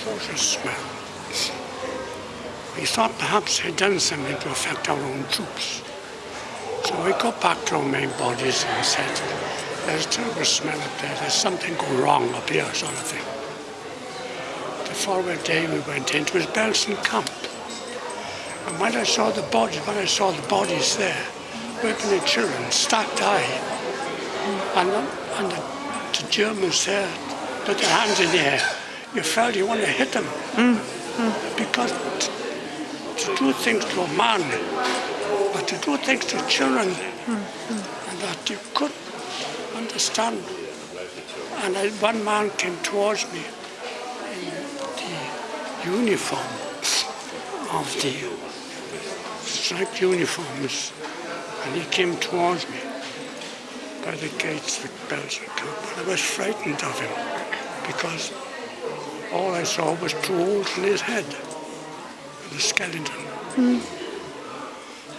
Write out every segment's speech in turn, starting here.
atrocious smell. We thought perhaps they'd done something to affect our own troops. So we got back to our main bodies and said, there's a terrible smell up there, there's something going wrong up here, sort of thing. The following day we went in, it was Belsen Camp. And when I saw the bodies, when I saw the bodies there, working the children, stacked high, and, and the, the Germans there put their hands in the air, you felt you want to hit them. Mm, mm. Because to do things to a man, but to do things to children, mm, and that you could understand. And I, one man came towards me in the uniform of the striped uniforms, and he came towards me by the gates of Belsen camp, and I was frightened of him because all I saw was two holes in his head, and a skeleton. And,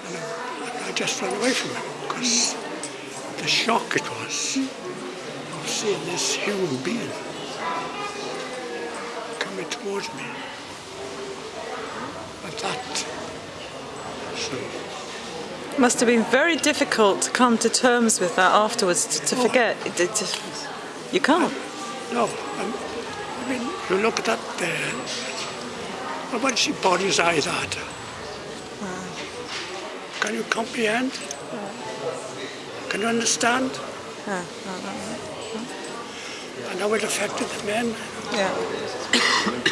I, I just ran away from him because the shock it was of seeing this human being coming towards me. But that, so Must have been very difficult to come to terms with that afterwards, to, to oh. forget. It, it, you can't. No, um, I mean, you look at that there, and when she body's eye that, can you comprehend? Can you understand? And how it affected the men. Yeah.